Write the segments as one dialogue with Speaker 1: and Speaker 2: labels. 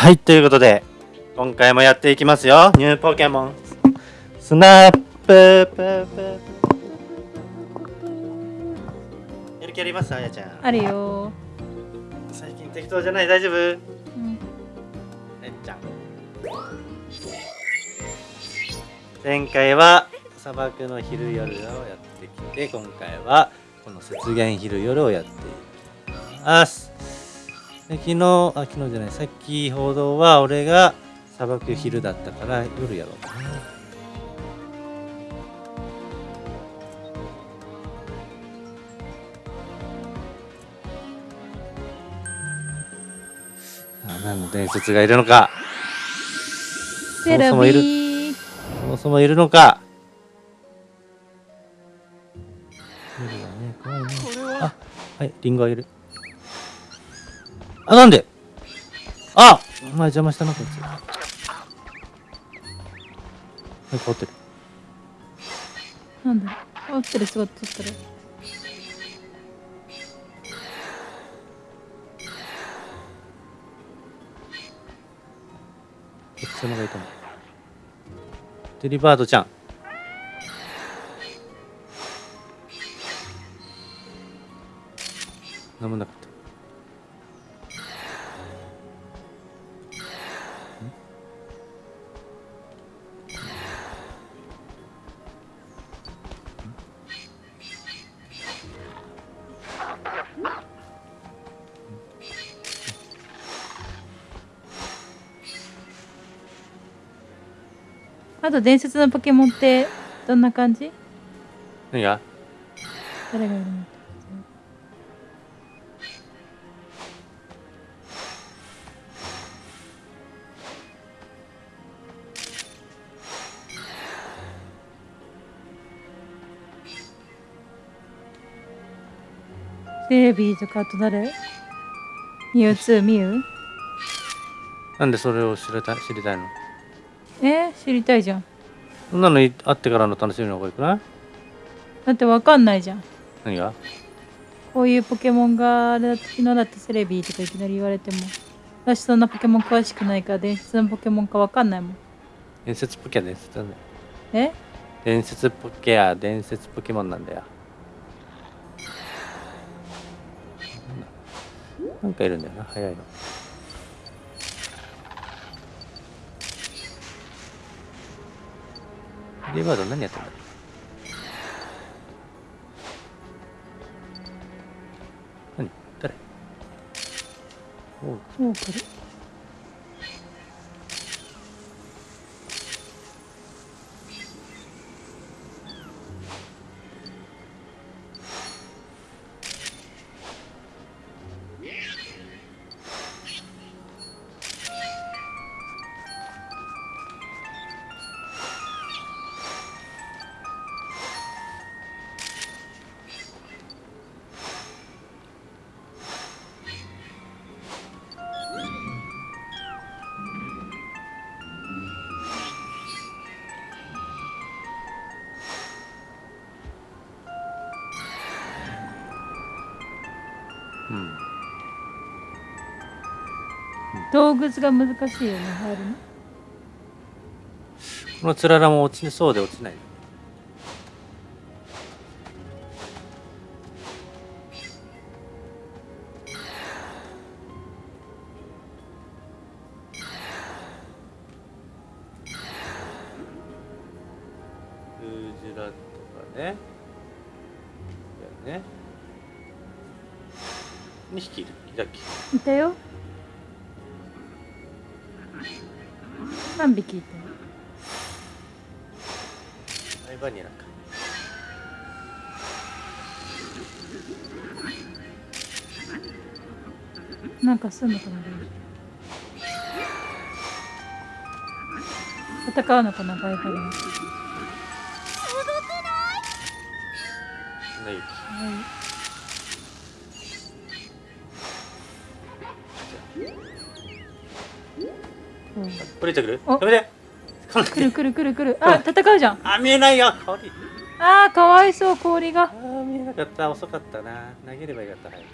Speaker 1: はい、ということで、今回もやっていきますよ。ニューポケモン。スナップププやる気あります？あやちゃん。
Speaker 2: あるよ
Speaker 1: 最近適当じゃない？大丈夫？
Speaker 2: うん
Speaker 1: えっちゃん。前回は砂漠の昼夜をやってきて、今回はこの雪原昼夜をやっていきます。で昨日、あ、昨日じゃない、さっき報道は俺が砂漠昼だったから夜やろうかな。あ何の伝説がいるのか。そもそもいる。そもそもいるのか。無理だね怖いね。あはいリンゴあげるあなんで？あお前邪魔したなこいつ。はい変わってる。
Speaker 2: なんだ？合ってる座ってったら。
Speaker 1: こっちのがいたのデリバードちゃん。飲まなかった
Speaker 2: あと伝説のポケモンってどんな感じ？
Speaker 1: 何が？
Speaker 2: 誰がいるの？セレビーとかあと誰？ミュウツー？ミュウ？
Speaker 1: なんでそれを知りたい知りたいの？
Speaker 2: え？ー、知りたいじゃん
Speaker 1: そんなのい会ってからの楽しみの方がいいくない？
Speaker 2: だってわかんないじゃん。
Speaker 1: 何が？
Speaker 2: こういうポケモンがあれだ昨日だってセレビーとかいきなり言われても。私そんなポケモン詳しくないから伝説のポケモンかわかんないもん。
Speaker 1: 伝説ポケは伝説なんだよ
Speaker 2: え？
Speaker 1: 伝説ポケは伝説ポケモンなんだよ。なんかいるんだよな。早いのリバード何やってんだ何？誰？おう。
Speaker 2: もうこれ動物が難しいよね入るの
Speaker 1: このつららも落ちそうで落ちないアイバニラか
Speaker 2: なんかすんのかな戦うのかなバイバリン
Speaker 1: ない
Speaker 2: うん
Speaker 1: これいってくる
Speaker 2: お
Speaker 1: やめてこんな
Speaker 2: 来る来る 来る。来るあ戦うじゃん。
Speaker 1: あ見えないよ。氷
Speaker 2: あーかわいそう氷が。
Speaker 1: あー見えなかった。遅かったな。投げればよかった早く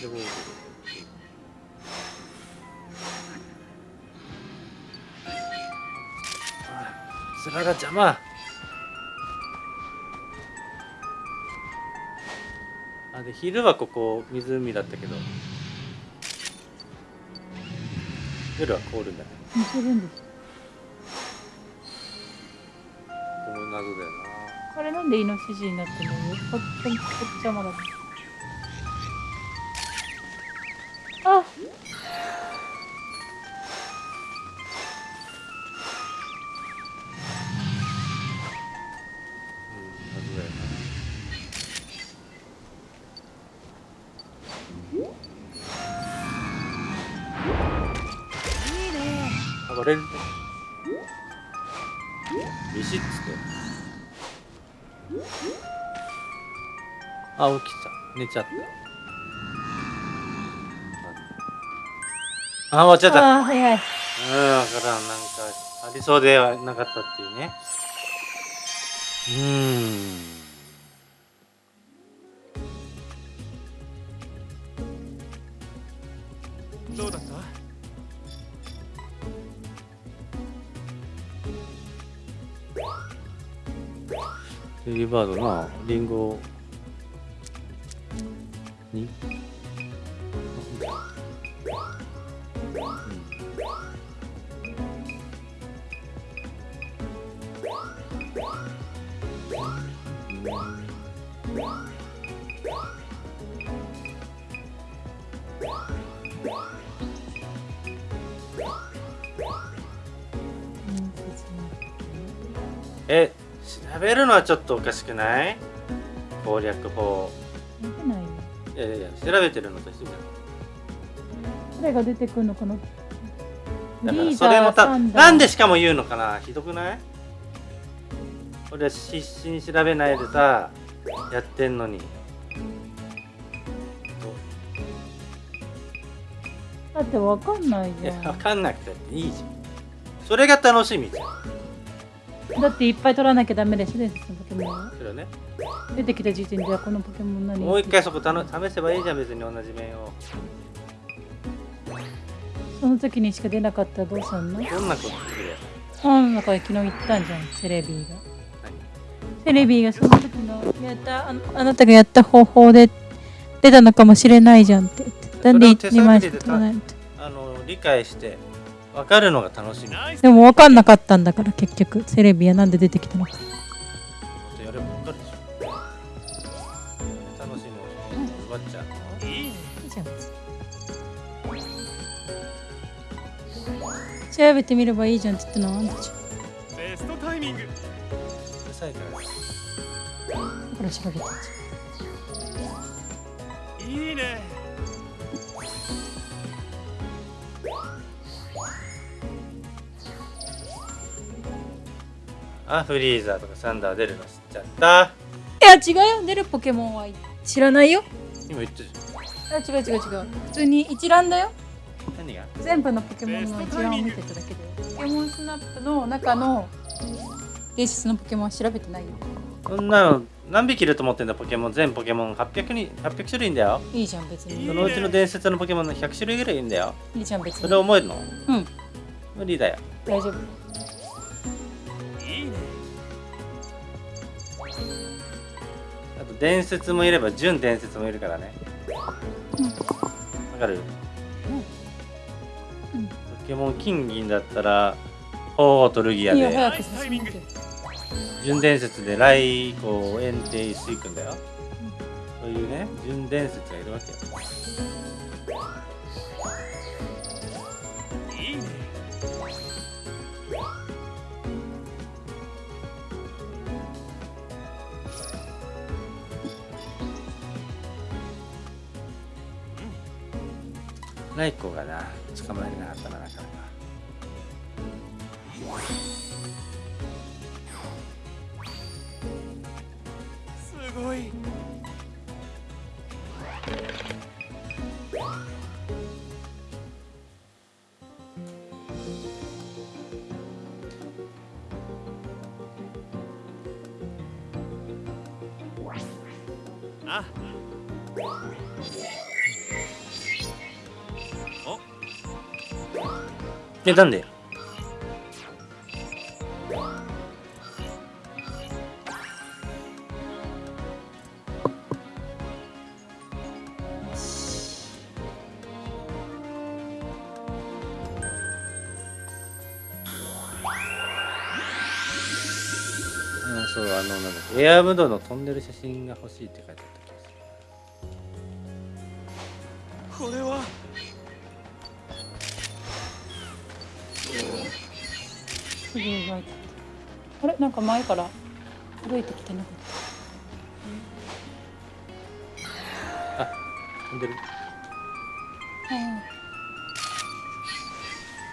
Speaker 1: でもあ面が邪魔。あで昼はここ湖だったけど夜は凍るんだね。
Speaker 2: るんです。
Speaker 1: ここも謎だよ
Speaker 2: これなんでイノシシになってるの？こっちこっち邪魔だ。あ
Speaker 1: あ起きた寝ちゃった。あ終わっちゃった
Speaker 2: あーはい。はい
Speaker 1: うん、だからん。なんかありそうではなかったっていうね。うーん。
Speaker 3: どうだった？
Speaker 1: ベリーバードな、リンゴに。え、調べるのはちょっとおかしくない？攻略法。
Speaker 2: い
Speaker 1: やいや調べてるのと一緒じゃん。
Speaker 2: どれが出てくるの？かな
Speaker 1: だからそれもたなんでしかも言うのかな？ひどくない？俺は必死に調べないでさやってんのに。
Speaker 2: だってわかんないじゃん。
Speaker 1: 分かんなくていいじゃん。それが楽しみじゃん
Speaker 2: だっていっぱい取らなきゃダメでしょ伝説のポケモンは。
Speaker 1: それはね。
Speaker 2: 出てきた時点ではこのポケモン何？
Speaker 1: もう一回そこたの試せばいいじゃん別に同じ面を。
Speaker 2: その時にしか出なかったらどうすんの？
Speaker 1: どんなことするや
Speaker 2: 本の中で昨日言ったんじゃんセレビーが。
Speaker 1: 何？
Speaker 2: セレビーがその時のやったあのあなたがやった方法で出たのかもしれないじゃんって言って。なんで
Speaker 1: それを手探り
Speaker 2: 2枚し
Speaker 1: で
Speaker 2: か取らないの？って
Speaker 1: あの理解して分かるのが楽しみ。
Speaker 2: でも分かんなかったんだから結局。セレビーはなんで出てきたのか。
Speaker 1: やれば分かるでしょ楽しみを奪っちゃうの
Speaker 3: いい
Speaker 2: じゃん。調べてみればいいじゃんって言ったのはあんたじゃん。
Speaker 3: ベストタイミング。
Speaker 1: うるさいから
Speaker 2: だから調べたんじ
Speaker 3: いいね
Speaker 1: あフリーザーとかサンダー出るの知っちゃった？
Speaker 2: ゃんいや違うよ。出るポケモンは知らないよ。
Speaker 1: 今言ったじ
Speaker 2: あ違う違う違う。普通に一覧だよ。
Speaker 1: ゃん何が？
Speaker 2: 全部のポケモンの一覧を見てただけで。ポケモンスナップの中の伝説のポケモンは調べてないよ。
Speaker 1: そんなの何匹いると思ってんだポケモン。全ポケモン800に800種類いんだよ。
Speaker 2: いいじゃん別に。
Speaker 1: そのうちの伝説のポケモンの100種類ぐらいいんだよ。
Speaker 2: いいじゃん別
Speaker 1: そ
Speaker 2: に
Speaker 1: れ覚えるの？
Speaker 2: うん。
Speaker 1: 無理だよ。
Speaker 2: 大丈夫
Speaker 1: 伝説もいれば準伝説もいるからね。
Speaker 2: うん。
Speaker 1: わかる？
Speaker 2: うん。
Speaker 1: ポケモン金銀だったら鳳凰とルギアで準伝説で来こう炎帝石井くんだよ。そういうね準伝説がいるわけよライコがな捕まえれなかったななかなか
Speaker 3: すごい。あ。
Speaker 1: えなんで、そうあのなんだエアムドの飛んでる写真が欲しいって書いてあった。す
Speaker 2: ぐ動いた。あれ？なんか前から動いてきてなかっ
Speaker 1: 飛んでる。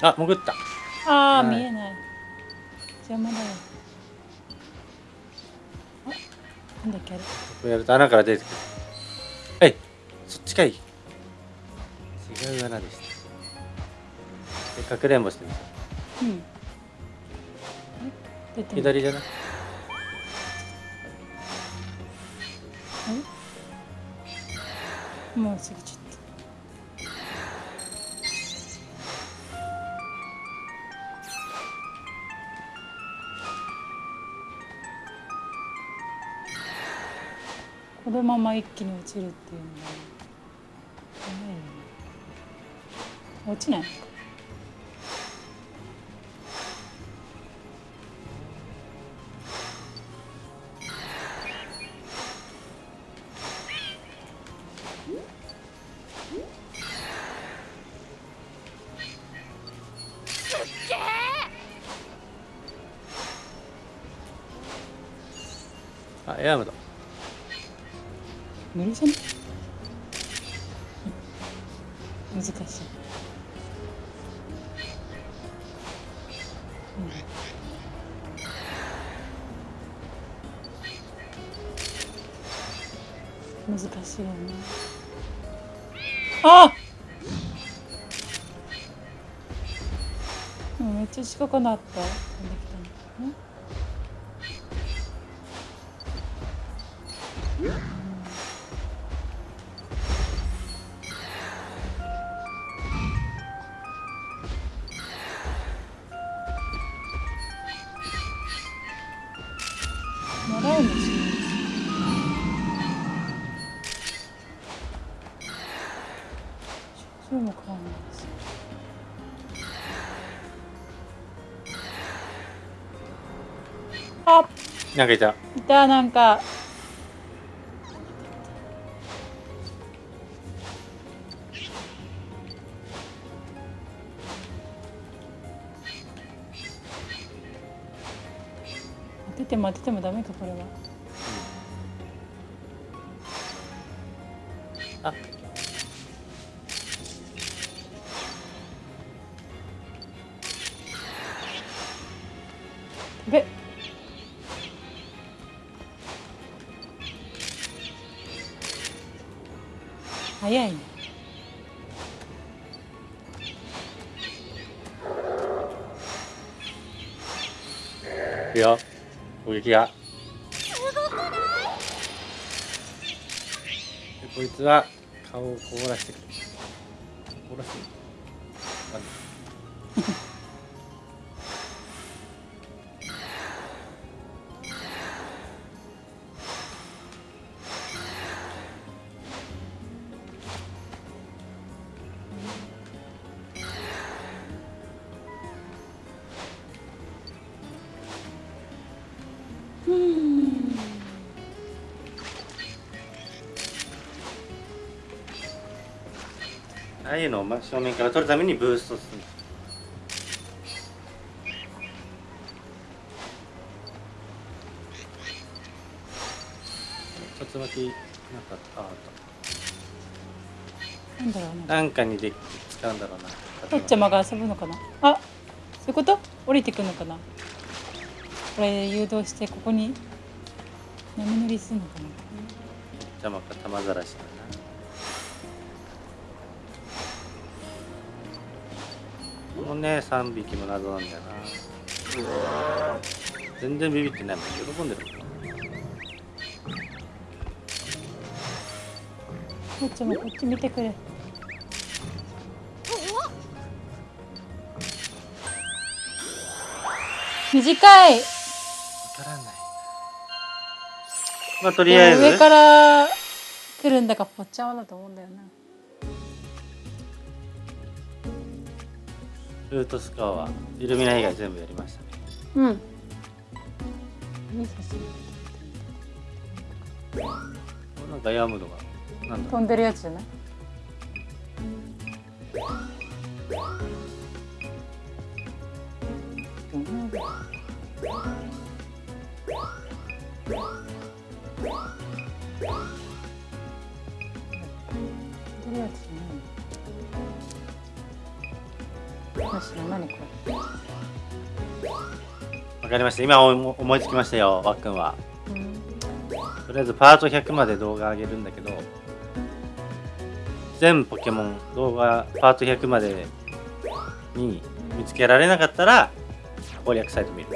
Speaker 2: た
Speaker 1: あ潜った。
Speaker 2: ああ、
Speaker 1: はい
Speaker 2: 見えない。邪魔だよ。あなんだっけあれ？
Speaker 1: こうやると穴から出てくる。はいそっちかい。違う穴でした。でかくれんぼしてみた。
Speaker 2: うん
Speaker 1: 左じゃない？
Speaker 2: もう過ぎちゃった。このまま一気に落ちるっていうのは落ちない？
Speaker 1: あエアムド
Speaker 2: 無理じゃない難しい、うん、難しいよね。あうんめっちゃ近くなった。あ
Speaker 1: なんかいた。
Speaker 2: いたなんか出てても当ててもダメかこれは。
Speaker 1: 攻撃がでこいつは顔を凍らしてくる凍らせる。真正面から撮るためにブーストする竜巻なんかあああ
Speaker 2: なんだろうね
Speaker 1: と。なんかにで使うんだろうな。
Speaker 2: とっちゃまが遊ぶのかなあそういうこと？降りてくるのかな？これ誘導してここに波乗りするのかな？
Speaker 1: 邪魔か玉ざらしだなこのね3匹も謎なんだよな。全然ビビってないもん。喜んでる。もん
Speaker 2: とっちゃまこっち見てくれ。短い。
Speaker 1: まあとりあえず。
Speaker 2: 上から来るんだかぽっちゃまだと思うんだよな
Speaker 1: ルートスコアはイルミナ以外全部やりましたね。
Speaker 2: うん。
Speaker 1: なんかヤムドがなんだ
Speaker 2: 飛んでるやつじゃない？飛ん何これ？
Speaker 1: わかりました。今思思いつきましたよわっくんは。
Speaker 2: うん。
Speaker 1: とりあえずパート100まで動画上げるんだけど全ポケモン動画パート100までに見つけられなかったら攻略サイト見る。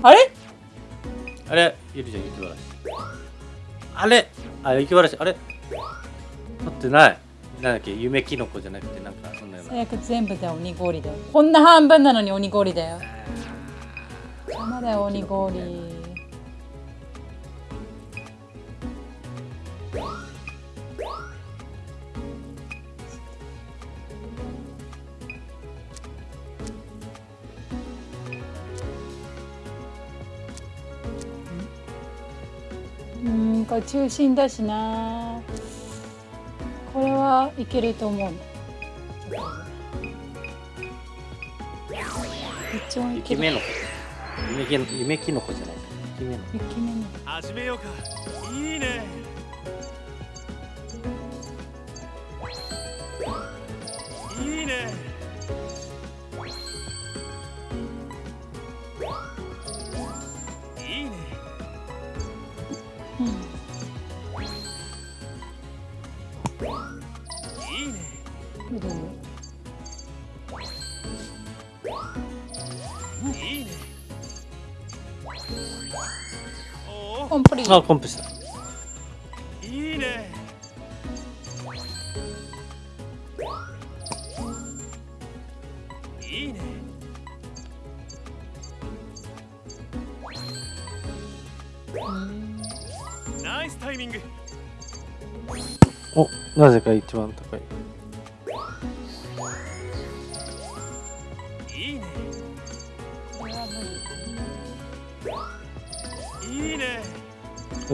Speaker 2: あれ？
Speaker 1: あれ？ゆりちゃん雪晴らしあれ？あ雪晴らしあれ？取ってない。なんだっけ？夢キノコじゃなくてなんかそんなような。
Speaker 2: 最悪全部で鬼氷だよ。こんな半分なのに鬼氷だよ。邪魔だよ鬼氷中心だしな。これはいけると思う。どっちもいける
Speaker 1: 雪目の子。夢キノ夢キノコじゃない。雪目の
Speaker 2: 雪目の
Speaker 3: 始めようか。いいねいいね。
Speaker 2: コンプリート
Speaker 1: あコンプした。
Speaker 3: いいね。いいね。
Speaker 2: うん
Speaker 3: ナイスタイミング。
Speaker 1: おなぜか一番高い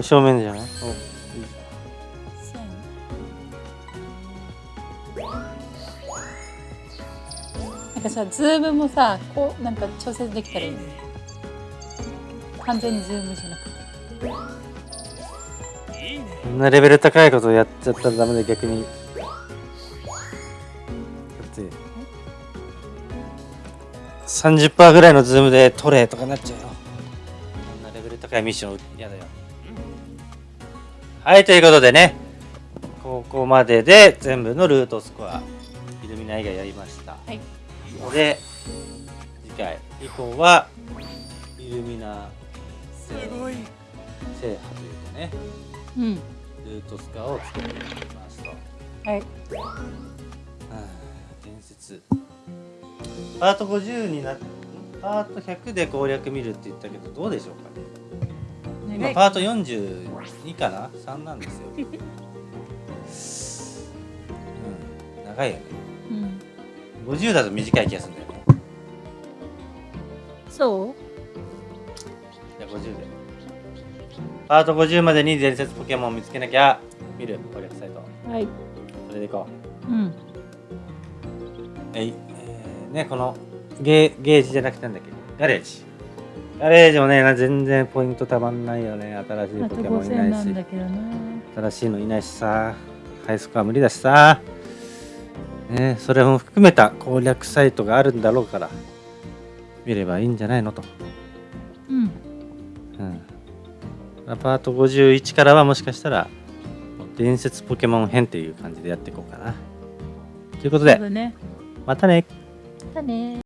Speaker 1: 正面じゃない？おいい
Speaker 2: 線なんかさズームもさこうなんか調節できたらいいね。完全にズームじゃなくて。
Speaker 3: いいね
Speaker 1: こんなレベル高いことやっちゃったらダメで逆に。だって30%ぐらいのズームで撮れとかなっちゃうよ。こんなレベル高いミッション嫌だよはいということでねここまでで全部のルートスコアイルミナ以外やりました。
Speaker 2: はい。
Speaker 1: ので次回以降はイルミナ
Speaker 3: すごい
Speaker 1: 制覇というかね
Speaker 2: うん。
Speaker 1: ルートスコアを作っていきますと。
Speaker 2: はい。
Speaker 1: はあ伝説。パート50になっパート100で攻略見るって言ったけどどうでしょうかね今パート42かな？3なんですよ、うん、長いよね。
Speaker 2: うん。
Speaker 1: 50だと短い気がするんだよね。
Speaker 2: そう？
Speaker 1: じゃあ50で。パート50までに伝説ポケモンを見つけなきゃ見る。攻略サイト。
Speaker 2: はい。
Speaker 1: それでいこ
Speaker 2: う。ん。
Speaker 1: うえい、えー、ねこのゲーゲージじゃなくてなんだっけ？ガレージガレージもねな全然ポイントたまんないよね。新しいポケモンい
Speaker 2: 5000
Speaker 1: な
Speaker 2: ないん
Speaker 1: し
Speaker 2: だけどな。
Speaker 1: 新しいのいないしさ。ハイスコア無理だしさ。ねそれも含めた攻略サイトがあるんだろうから。見ればいいんじゃないのと。
Speaker 2: うん。
Speaker 1: うん。パート51からはもしかしたら伝説ポケモン編っていう感じでやっていこうかな。ということで
Speaker 2: ね。
Speaker 1: またね。
Speaker 2: またね